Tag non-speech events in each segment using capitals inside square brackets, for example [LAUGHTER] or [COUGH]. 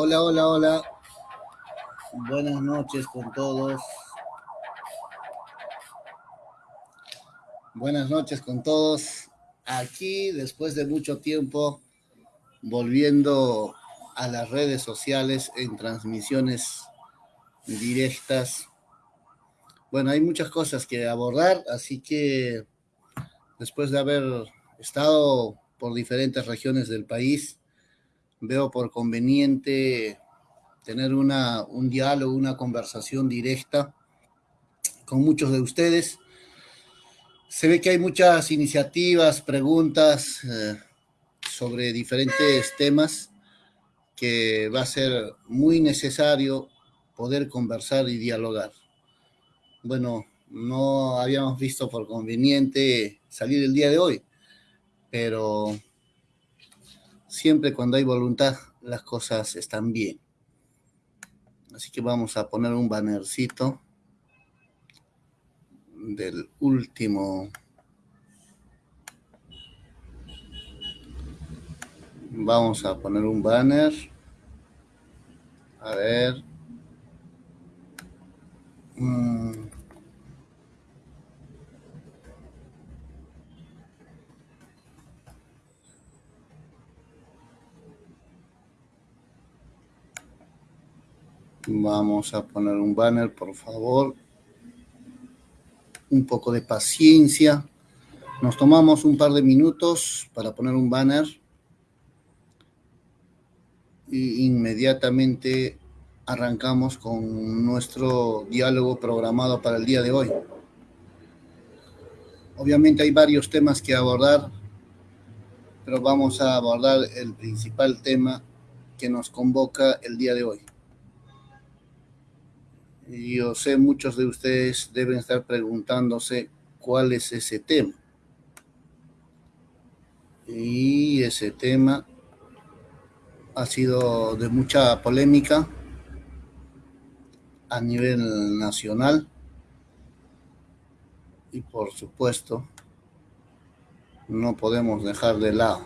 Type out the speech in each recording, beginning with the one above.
Hola, hola, hola. Buenas noches con todos. Buenas noches con todos. Aquí, después de mucho tiempo, volviendo a las redes sociales en transmisiones directas. Bueno, hay muchas cosas que abordar, así que después de haber estado por diferentes regiones del país, veo por conveniente tener una, un diálogo, una conversación directa con muchos de ustedes. Se ve que hay muchas iniciativas, preguntas eh, sobre diferentes temas que va a ser muy necesario poder conversar y dialogar. Bueno, no habíamos visto por conveniente salir el día de hoy, pero siempre cuando hay voluntad las cosas están bien. Así que vamos a poner un bannercito del último. Vamos a poner un banner. A ver. Mm. Vamos a poner un banner, por favor. Un poco de paciencia. Nos tomamos un par de minutos para poner un banner. Y inmediatamente arrancamos con nuestro diálogo programado para el día de hoy. Obviamente hay varios temas que abordar, pero vamos a abordar el principal tema que nos convoca el día de hoy. Yo sé muchos de ustedes deben estar preguntándose cuál es ese tema. Y ese tema ha sido de mucha polémica a nivel nacional y por supuesto no podemos dejar de lado.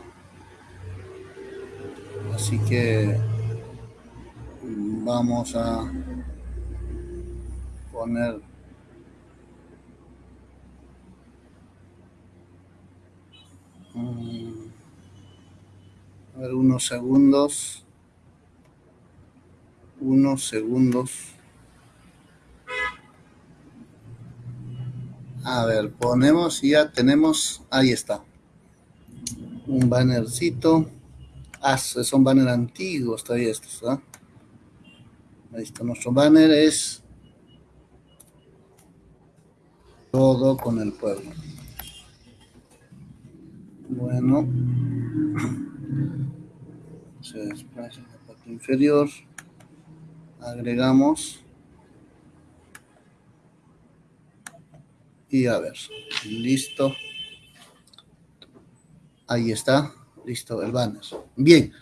Así que vamos a poner. Ver, unos segundos. Unos segundos. A ver ponemos y ya tenemos ahí está. Un bannercito. Ah, son banner antiguos todavía estos ¿ah? ahí está nuestro banner es todo con el pueblo. Bueno, [CLEARS THROAT] se desplaza la parte inferior, agregamos y a ver, listo. Ahí está, listo el banner. Bien,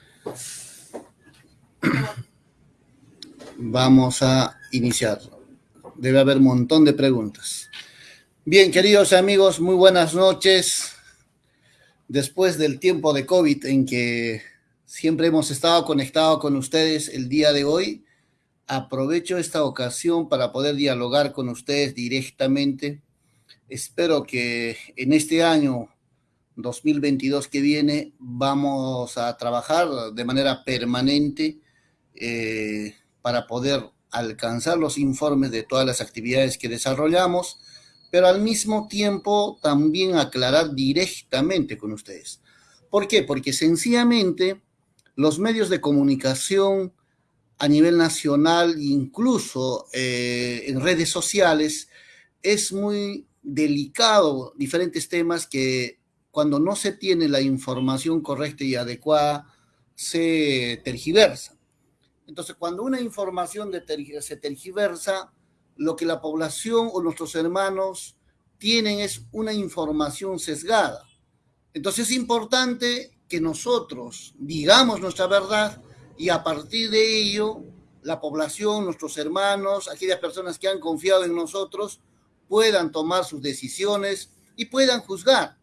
[CLEARS THROAT] vamos a iniciar. Debe haber un montón de preguntas. Bien, queridos amigos, muy buenas noches. Después del tiempo de COVID en que siempre hemos estado conectados con ustedes el día de hoy, aprovecho esta ocasión para poder dialogar con ustedes directamente. Espero que en este año 2022 que viene vamos a trabajar de manera permanente eh, para poder alcanzar los informes de todas las actividades que desarrollamos pero al mismo tiempo también aclarar directamente con ustedes. ¿Por qué? Porque sencillamente los medios de comunicación a nivel nacional, incluso eh, en redes sociales, es muy delicado diferentes temas que cuando no se tiene la información correcta y adecuada, se tergiversa. Entonces, cuando una información se tergiversa, lo que la población o nuestros hermanos tienen es una información sesgada. Entonces es importante que nosotros digamos nuestra verdad y a partir de ello la población, nuestros hermanos, aquellas personas que han confiado en nosotros puedan tomar sus decisiones y puedan juzgar.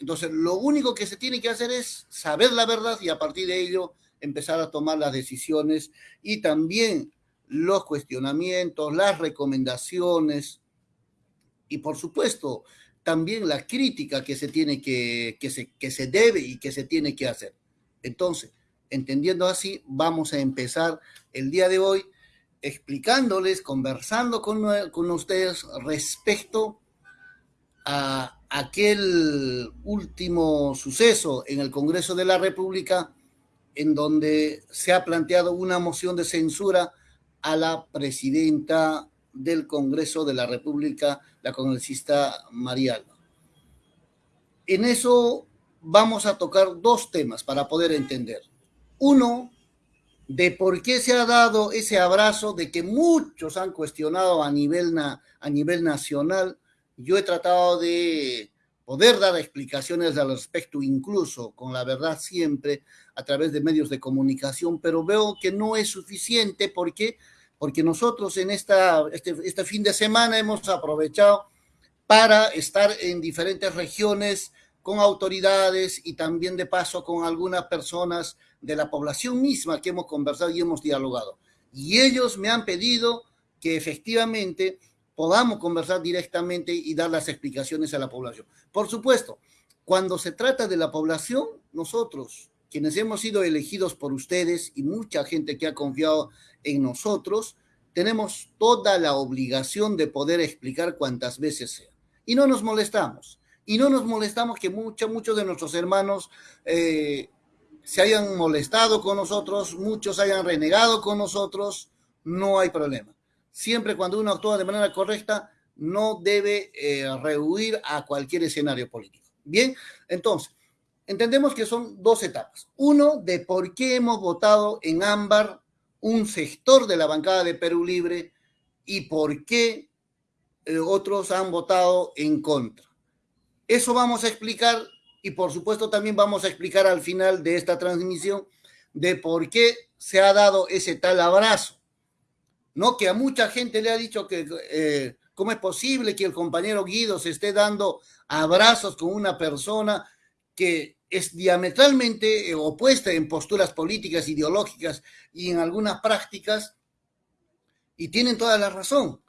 Entonces, lo único que se tiene que hacer es saber la verdad y a partir de ello empezar a tomar las decisiones y también los cuestionamientos, las recomendaciones y por supuesto también la crítica que se tiene que, que se, que se debe y que se tiene que hacer. Entonces, entendiendo así, vamos a empezar el día de hoy explicándoles, conversando con, con ustedes respecto a aquel último suceso en el Congreso de la República en donde se ha planteado una moción de censura a la presidenta del Congreso de la República, la congresista María. En eso vamos a tocar dos temas para poder entender. Uno, de por qué se ha dado ese abrazo de que muchos han cuestionado a nivel, a nivel nacional. Yo he tratado de poder dar explicaciones al respecto, incluso con la verdad siempre a través de medios de comunicación, pero veo que no es suficiente porque porque nosotros en esta, este, este fin de semana hemos aprovechado para estar en diferentes regiones con autoridades y también de paso con algunas personas de la población misma que hemos conversado y hemos dialogado. Y ellos me han pedido que efectivamente podamos conversar directamente y dar las explicaciones a la población. Por supuesto, cuando se trata de la población, nosotros, quienes hemos sido elegidos por ustedes y mucha gente que ha confiado en nosotros, tenemos toda la obligación de poder explicar cuantas veces sea. Y no nos molestamos. Y no nos molestamos que muchos, muchos de nuestros hermanos eh, se hayan molestado con nosotros, muchos hayan renegado con nosotros, no hay problema. Siempre cuando uno actúa de manera correcta, no debe eh, rehuir a cualquier escenario político. Bien, entonces, entendemos que son dos etapas. Uno, de por qué hemos votado en ámbar un sector de la bancada de Perú Libre y por qué eh, otros han votado en contra. Eso vamos a explicar y por supuesto también vamos a explicar al final de esta transmisión de por qué se ha dado ese tal abrazo. ¿No? Que a mucha gente le ha dicho que eh, cómo es posible que el compañero Guido se esté dando abrazos con una persona que es diametralmente eh, opuesta en posturas políticas, ideológicas y en algunas prácticas, y tienen toda la razón,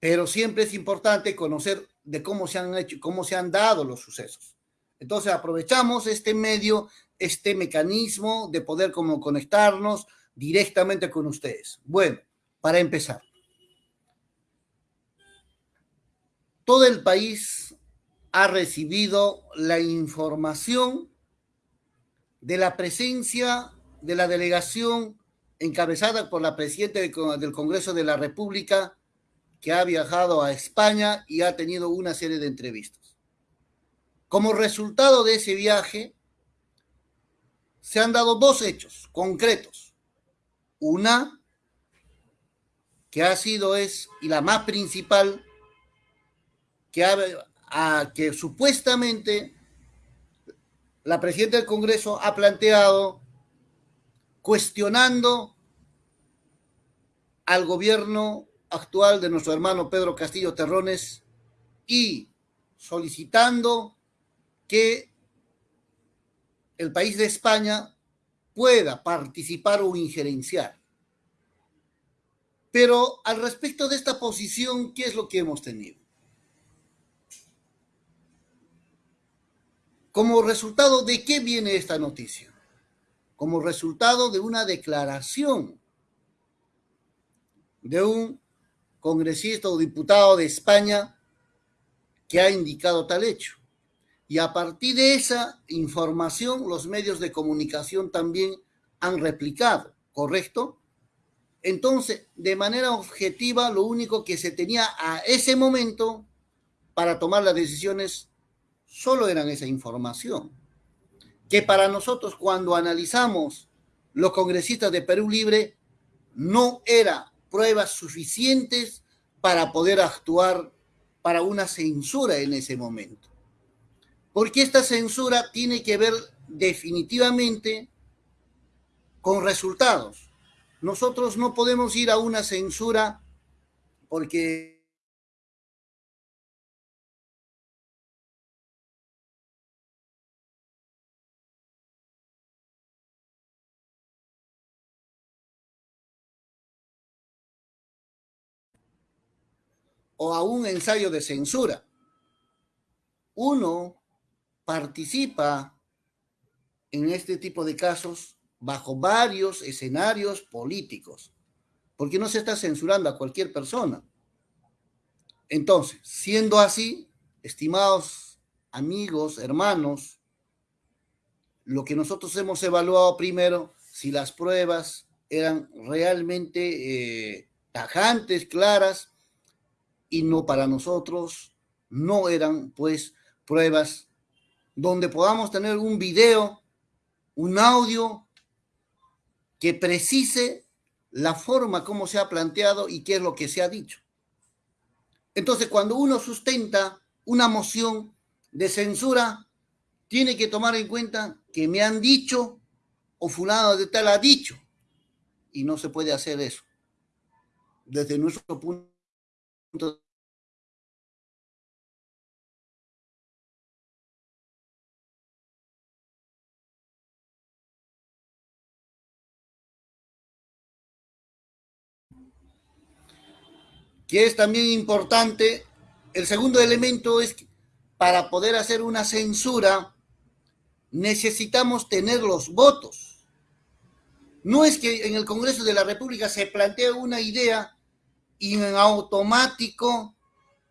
pero siempre es importante conocer de cómo se han hecho, cómo se han dado los sucesos. Entonces aprovechamos este medio, este mecanismo de poder como conectarnos directamente con ustedes. Bueno, para empezar, todo el país ha recibido la información de la presencia de la delegación encabezada por la presidenta del Congreso de la República, que ha viajado a España y ha tenido una serie de entrevistas. Como resultado de ese viaje, se han dado dos hechos concretos. Una, que ha sido es, y la más principal, que, ha, que supuestamente la presidenta del Congreso ha planteado cuestionando al gobierno actual de nuestro hermano Pedro Castillo Terrones y solicitando que el país de España pueda participar o injerenciar. Pero al respecto de esta posición, ¿qué es lo que hemos tenido? Como resultado de qué viene esta noticia? Como resultado de una declaración de un congresista o diputado de España que ha indicado tal hecho. Y a partir de esa información, los medios de comunicación también han replicado, ¿correcto? Entonces, de manera objetiva, lo único que se tenía a ese momento para tomar las decisiones solo eran esa información. Que para nosotros, cuando analizamos los congresistas de Perú Libre, no era pruebas suficientes para poder actuar para una censura en ese momento porque esta censura tiene que ver definitivamente con resultados. Nosotros no podemos ir a una censura porque o a un ensayo de censura. Uno participa en este tipo de casos bajo varios escenarios políticos, porque no se está censurando a cualquier persona. Entonces, siendo así, estimados amigos, hermanos, lo que nosotros hemos evaluado primero, si las pruebas eran realmente eh, tajantes, claras, y no para nosotros, no eran pues pruebas donde podamos tener un video, un audio que precise la forma como se ha planteado y qué es lo que se ha dicho. Entonces, cuando uno sustenta una moción de censura, tiene que tomar en cuenta que me han dicho o fulano de tal ha dicho. Y no se puede hacer eso. Desde nuestro punto que es también importante, el segundo elemento es que para poder hacer una censura necesitamos tener los votos. No es que en el Congreso de la República se plantee una idea y en automático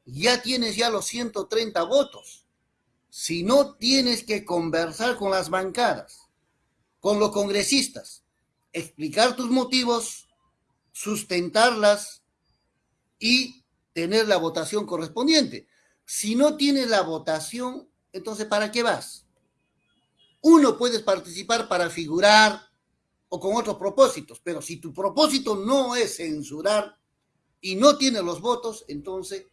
ya tienes ya los 130 votos. Si no tienes que conversar con las bancadas, con los congresistas, explicar tus motivos, sustentarlas y tener la votación correspondiente. Si no tienes la votación, entonces ¿para qué vas? Uno puedes participar para figurar o con otros propósitos, pero si tu propósito no es censurar y no tienes los votos, entonces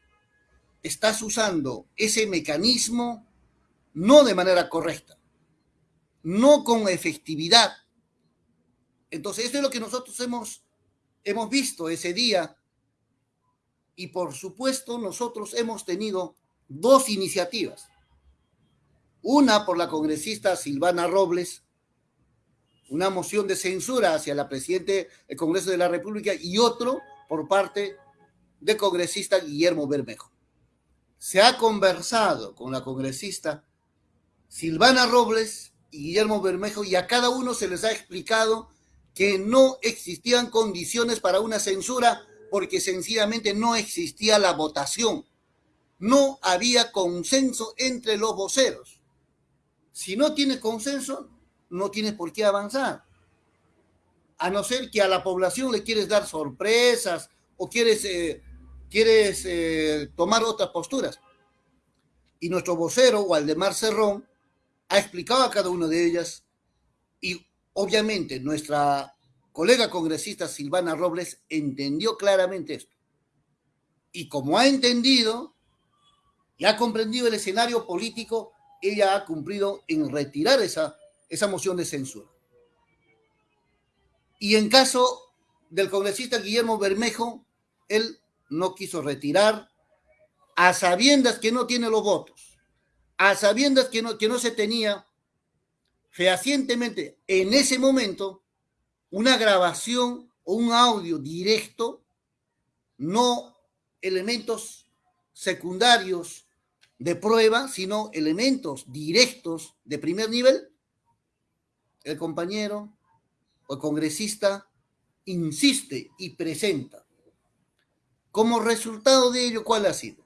estás usando ese mecanismo no de manera correcta, no con efectividad. Entonces, eso es lo que nosotros hemos, hemos visto ese día y por supuesto nosotros hemos tenido dos iniciativas. Una por la congresista Silvana Robles, una moción de censura hacia la presidenta del Congreso de la República y otro por parte del congresista Guillermo Bermejo. Se ha conversado con la congresista Silvana Robles y Guillermo Bermejo y a cada uno se les ha explicado que no existían condiciones para una censura porque sencillamente no existía la votación. No había consenso entre los voceros. Si no tienes consenso, no tienes por qué avanzar. A no ser que a la población le quieres dar sorpresas o quieres, eh, quieres eh, tomar otras posturas. Y nuestro vocero, Waldemar Cerrón, ha explicado a cada una de ellas y obviamente nuestra colega congresista Silvana Robles entendió claramente esto. Y como ha entendido y ha comprendido el escenario político, ella ha cumplido en retirar esa, esa moción de censura. Y en caso del congresista Guillermo Bermejo, él no quiso retirar a sabiendas que no tiene los votos, a sabiendas que no, que no se tenía fehacientemente en ese momento una grabación o un audio directo, no elementos secundarios de prueba, sino elementos directos de primer nivel, el compañero el congresista insiste y presenta. Como resultado de ello, ¿cuál ha sido?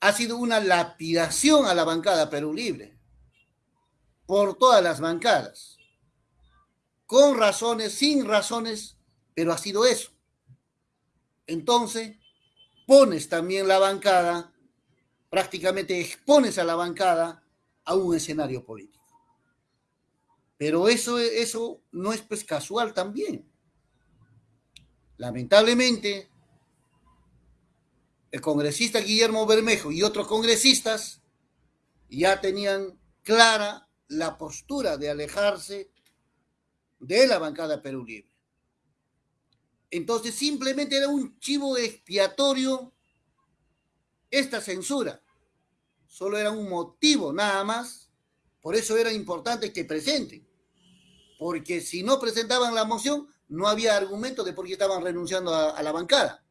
Ha sido una lapidación a la bancada Perú Libre por todas las bancadas con razones, sin razones, pero ha sido eso. Entonces, pones también la bancada, prácticamente expones a la bancada a un escenario político. Pero eso, eso no es pues casual también. Lamentablemente, el congresista Guillermo Bermejo y otros congresistas ya tenían clara la postura de alejarse de la bancada Perú Libre. Entonces simplemente era un chivo expiatorio esta censura. Solo era un motivo nada más. Por eso era importante que presenten. Porque si no presentaban la moción, no había argumento de por qué estaban renunciando a, a la bancada.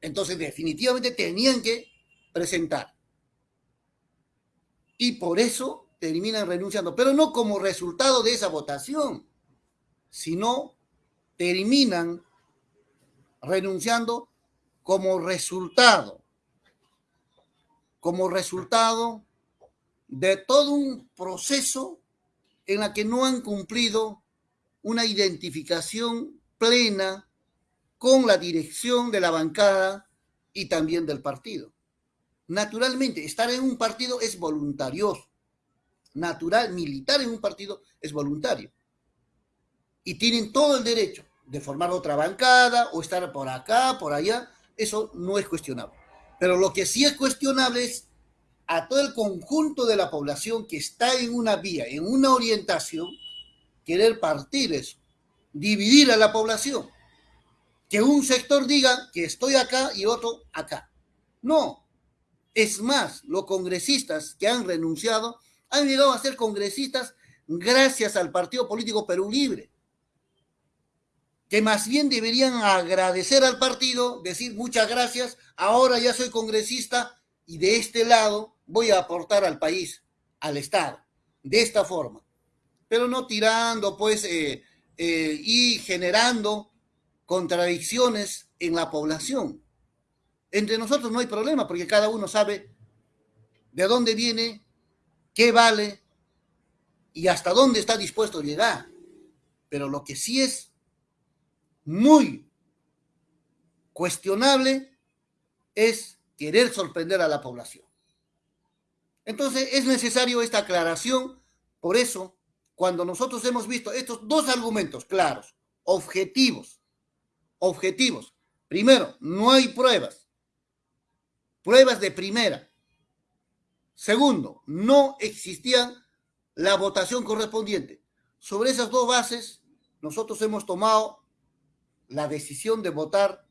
Entonces, definitivamente tenían que presentar. Y por eso terminan renunciando, pero no como resultado de esa votación, sino terminan renunciando como resultado, como resultado de todo un proceso en la que no han cumplido una identificación plena con la dirección de la bancada y también del partido. Naturalmente, estar en un partido es voluntarioso. Natural, militar en un partido es voluntario. Y tienen todo el derecho de formar otra bancada o estar por acá, por allá. Eso no es cuestionable. Pero lo que sí es cuestionable es a todo el conjunto de la población que está en una vía, en una orientación, querer partir eso, dividir a la población. Que un sector diga que estoy acá y otro acá. No. Es más, los congresistas que han renunciado han llegado a ser congresistas gracias al Partido Político Perú Libre. Que más bien deberían agradecer al partido, decir muchas gracias, ahora ya soy congresista y de este lado voy a aportar al país, al Estado, de esta forma. Pero no tirando, pues, eh, eh, y generando contradicciones en la población. Entre nosotros no hay problema porque cada uno sabe de dónde viene, qué vale y hasta dónde está dispuesto a llegar. Pero lo que sí es muy cuestionable es querer sorprender a la población. Entonces es necesario esta aclaración, por eso cuando nosotros hemos visto estos dos argumentos claros, objetivos, objetivos. Primero, no hay pruebas, pruebas de primera. Segundo, no existía la votación correspondiente. Sobre esas dos bases, nosotros hemos tomado la decisión de votar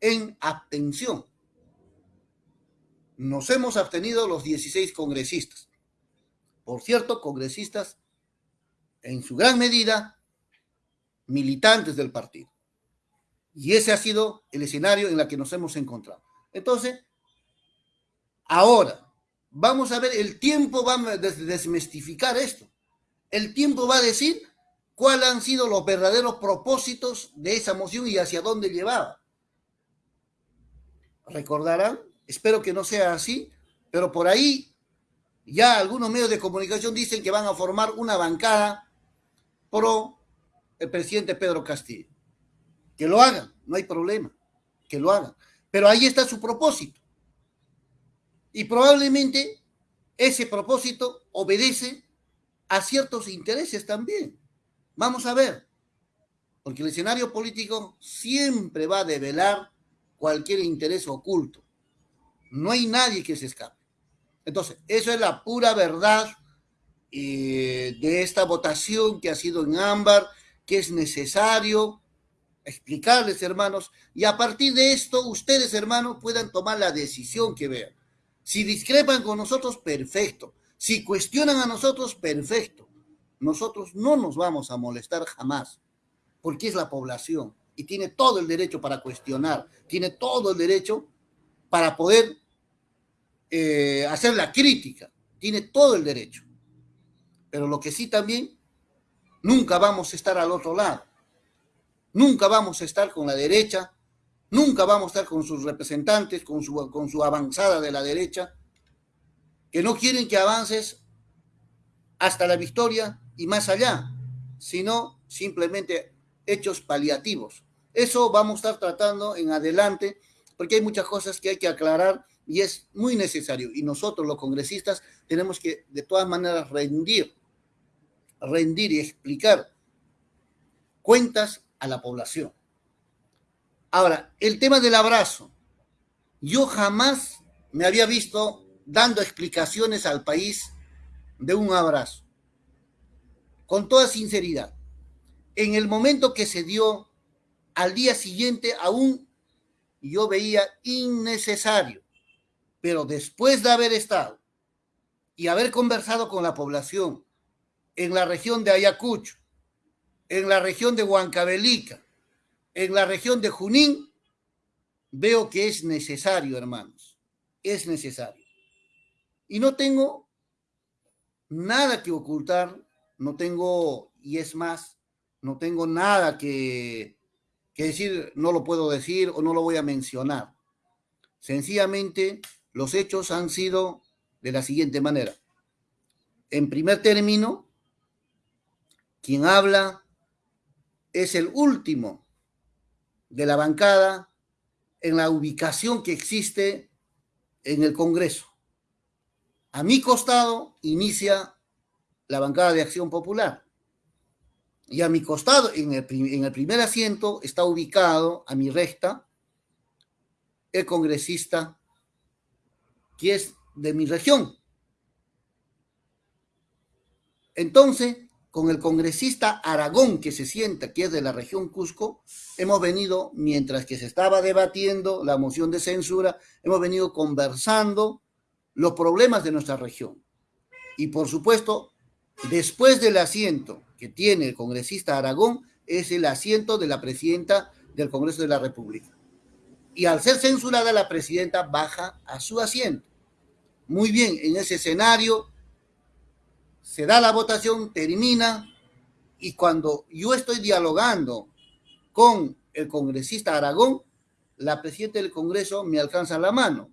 en abstención. Nos hemos abstenido los 16 congresistas. Por cierto, congresistas en su gran medida militantes del partido. Y ese ha sido el escenario en el que nos hemos encontrado. Entonces, ahora, vamos a ver, el tiempo va a desmistificar esto. El tiempo va a decir cuáles han sido los verdaderos propósitos de esa moción y hacia dónde llevaba. Recordarán, espero que no sea así, pero por ahí ya algunos medios de comunicación dicen que van a formar una bancada pro el presidente Pedro Castillo. Que lo hagan, no hay problema, que lo hagan. Pero ahí está su propósito. Y probablemente ese propósito obedece a ciertos intereses también. Vamos a ver, porque el escenario político siempre va a develar cualquier interés oculto. No hay nadie que se escape. Entonces, eso es la pura verdad eh, de esta votación que ha sido en ámbar, que es necesario explicarles, hermanos, y a partir de esto, ustedes, hermanos, puedan tomar la decisión que vean. Si discrepan con nosotros, perfecto. Si cuestionan a nosotros, perfecto. Nosotros no nos vamos a molestar jamás, porque es la población y tiene todo el derecho para cuestionar, tiene todo el derecho para poder eh, hacer la crítica, tiene todo el derecho. Pero lo que sí también, nunca vamos a estar al otro lado. Nunca vamos a estar con la derecha, nunca vamos a estar con sus representantes, con su, con su avanzada de la derecha, que no quieren que avances hasta la victoria y más allá, sino simplemente hechos paliativos. Eso vamos a estar tratando en adelante, porque hay muchas cosas que hay que aclarar y es muy necesario. Y nosotros los congresistas tenemos que de todas maneras rendir, rendir y explicar cuentas a la población. Ahora, el tema del abrazo. Yo jamás me había visto dando explicaciones al país de un abrazo. Con toda sinceridad. En el momento que se dio, al día siguiente aún yo veía innecesario pero después de haber estado y haber conversado con la población en la región de Ayacucho, en la región de Huancavelica, en la región de Junín, veo que es necesario, hermanos, es necesario. Y no tengo nada que ocultar, no tengo, y es más, no tengo nada que, que decir, no lo puedo decir o no lo voy a mencionar. Sencillamente, los hechos han sido de la siguiente manera. En primer término, quien habla es el último de la bancada en la ubicación que existe en el Congreso. A mi costado inicia la bancada de Acción Popular. Y a mi costado, en el, primer asiento, está ubicado a mi recta el congresista que es de mi región. Entonces, con el congresista Aragón que se sienta, que es de la región Cusco, hemos venido, mientras que se estaba debatiendo la moción de censura, hemos venido conversando los problemas de nuestra región. Y por supuesto, después del asiento que tiene el congresista Aragón, es el asiento de la presidenta del Congreso de la República. Y al ser censurada, la presidenta baja a su asiento. Muy bien, en ese escenario se da la votación, termina, y cuando yo estoy dialogando con el congresista Aragón, la presidenta del Congreso me alcanza la mano.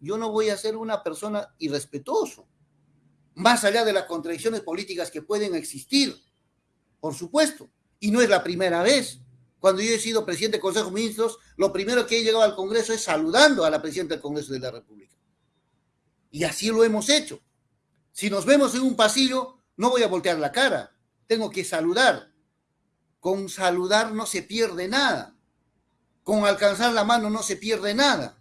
Yo no voy a ser una persona irrespetuoso, más allá de las contradicciones políticas que pueden existir, por supuesto, y no es la primera vez. Cuando yo he sido presidente del Consejo de Ministros, lo primero que he llegado al Congreso es saludando a la presidenta del Congreso de la República. Y así lo hemos hecho. Si nos vemos en un pasillo, no voy a voltear la cara, tengo que saludar. Con saludar no se pierde nada. Con alcanzar la mano no se pierde nada.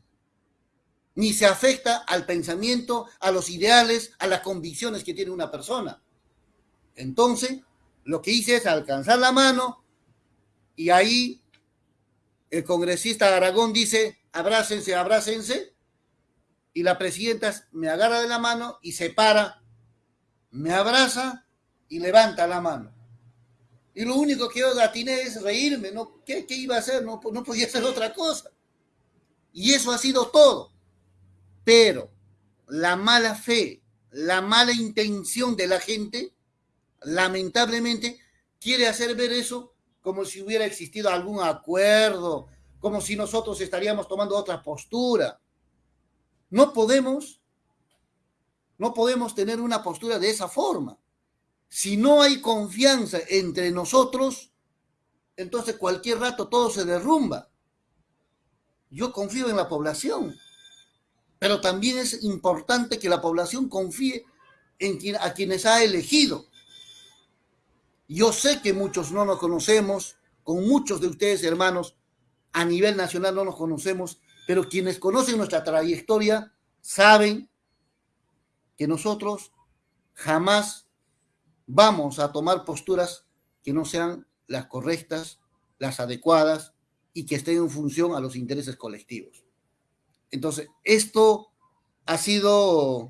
Ni se afecta al pensamiento, a los ideales, a las convicciones que tiene una persona. Entonces, lo que hice es alcanzar la mano y ahí el congresista Aragón dice, abrácense, abrácense, y la presidenta me agarra de la mano y se para me abraza y levanta la mano. Y lo único que yo atiné es reírme, ¿no? ¿Qué, iba a hacer? No, no podía hacer otra cosa. Y eso ha sido todo. Pero la mala fe, la mala intención de la gente, lamentablemente, quiere hacer ver eso como si hubiera existido algún acuerdo, como si nosotros estaríamos tomando otra postura. No podemos no podemos tener una postura de esa forma. Si no hay confianza entre nosotros, entonces cualquier rato todo se derrumba. Yo confío en la población, pero también es importante que la población confíe en quien, a quienes ha elegido. Yo sé que muchos no nos conocemos, con muchos de ustedes, hermanos, a nivel nacional no nos conocemos, pero quienes conocen nuestra trayectoria saben que nosotros jamás vamos a tomar posturas que no sean las correctas, las adecuadas y que estén en función a los intereses colectivos. Entonces, esto ha sido,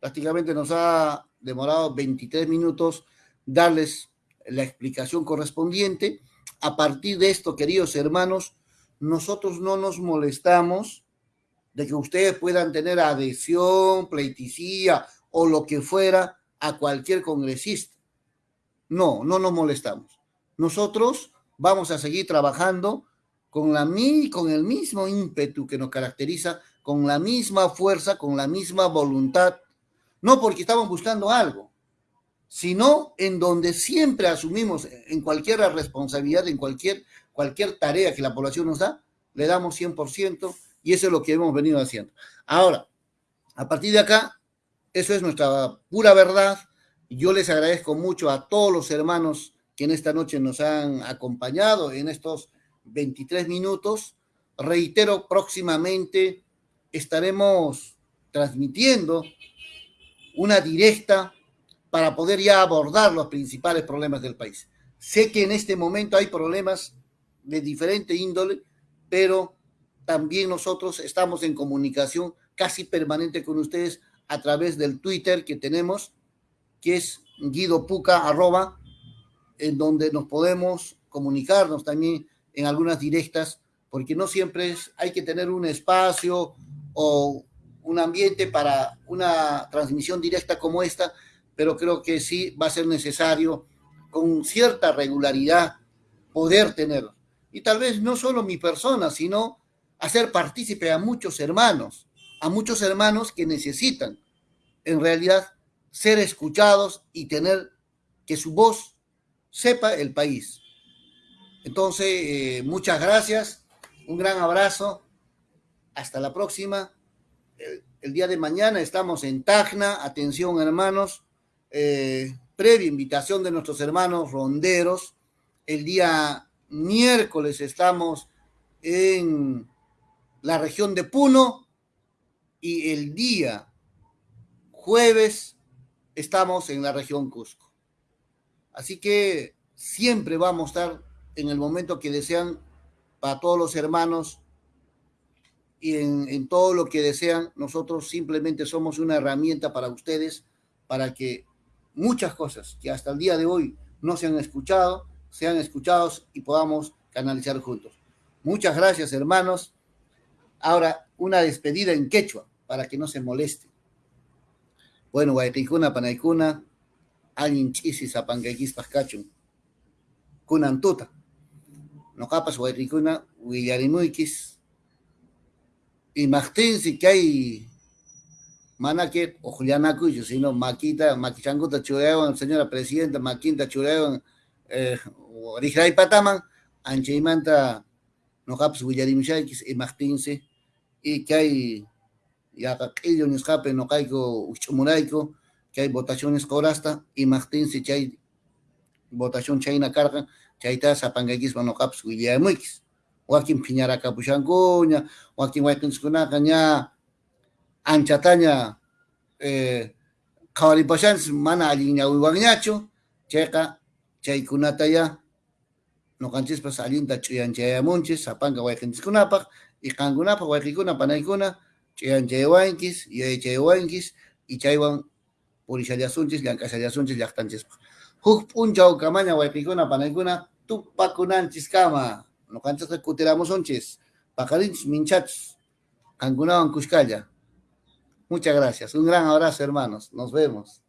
prácticamente nos ha demorado 23 minutos darles la explicación correspondiente. A partir de esto, queridos hermanos, nosotros no nos molestamos de que ustedes puedan tener adhesión, pleitesía o lo que fuera a cualquier congresista. No, no nos molestamos. Nosotros vamos a seguir trabajando con, la, con el mismo ímpetu que nos caracteriza, con la misma fuerza, con la misma voluntad, no porque estamos buscando algo, sino en donde siempre asumimos en cualquier responsabilidad, en cualquier, cualquier tarea que la población nos da, le damos 100% y eso es lo que hemos venido haciendo. Ahora, a partir de acá, eso es nuestra pura verdad. Yo les agradezco mucho a todos los hermanos que en esta noche nos han acompañado en estos 23 minutos. Reitero, próximamente estaremos transmitiendo una directa para poder ya abordar los principales problemas del país. Sé que en este momento hay problemas de diferente índole, pero también nosotros estamos en comunicación casi permanente con ustedes a través del Twitter que tenemos, que es Guido Puca, arroba, en donde nos podemos comunicarnos también en algunas directas porque no siempre es, hay que tener un espacio o un ambiente para una transmisión directa como esta, pero creo que sí va a ser necesario con cierta regularidad poder tener. Y tal vez no solo mi persona, sino hacer partícipe a muchos hermanos, a muchos hermanos que necesitan en realidad ser escuchados y tener que su voz sepa el país. Entonces, eh, muchas gracias, un gran abrazo, hasta la próxima. El, día de mañana estamos en Tacna, atención hermanos, eh, previa invitación de nuestros hermanos ronderos. El día miércoles estamos en la región de Puno y el día jueves estamos en la región Cusco. Así que siempre vamos a estar en el momento que desean para todos los hermanos y en, todo lo que desean. Nosotros simplemente somos una herramienta para ustedes, para que muchas cosas que hasta el día de hoy no se han escuchado, sean escuchados y podamos canalizar juntos. Muchas gracias, hermanos. Ahora, una despedida en quechua, para que no se moleste. Bueno, Guayquicuna, Panaicuna, alguien chisi zapancaquispas cachun. Kunantuta. Nocapas Guayquicuna, Willarimuikis. Y Martín, que hay Manaque o Juliana Cuyo, sino Maquita, Maquichanguta Churewan, señora presidenta, Maquinta Churewan, eh, Rijay Pataman, Ancheimanta, Nocapas Willarimuikis y Martín, y que hay ya q'illu nisqapi noqayku uch'umurayku hay votaciones corasta y Martín si chay votación chayna karqa chayta sapankaykispa noqapas willamuykis wakin phiñarakapushankuña wakin wayqinchikunaqa ña anchataña eh, qhawaripashanchis mana allin ñawiwanñachu chayqa chaykunata ya noqanchispas allinta ch'uyanchayamunchis sapanka wayqinchikkunapaq qankunapaq wayqikuna panaykuna ch'uyanchaywanchis yayachaywanchis y chaywan purishallasunchis llank'ashallasunchis llaqtanchispa huk p'unchaw kamaña wayqikuna panaykuna tupakunanchis kama. Noqanchisqa kutiramusunchis paqarinchis minchachis qankunawan kushkalla. Muchas gracias. Un gran abrazo hermanos. Nos vemos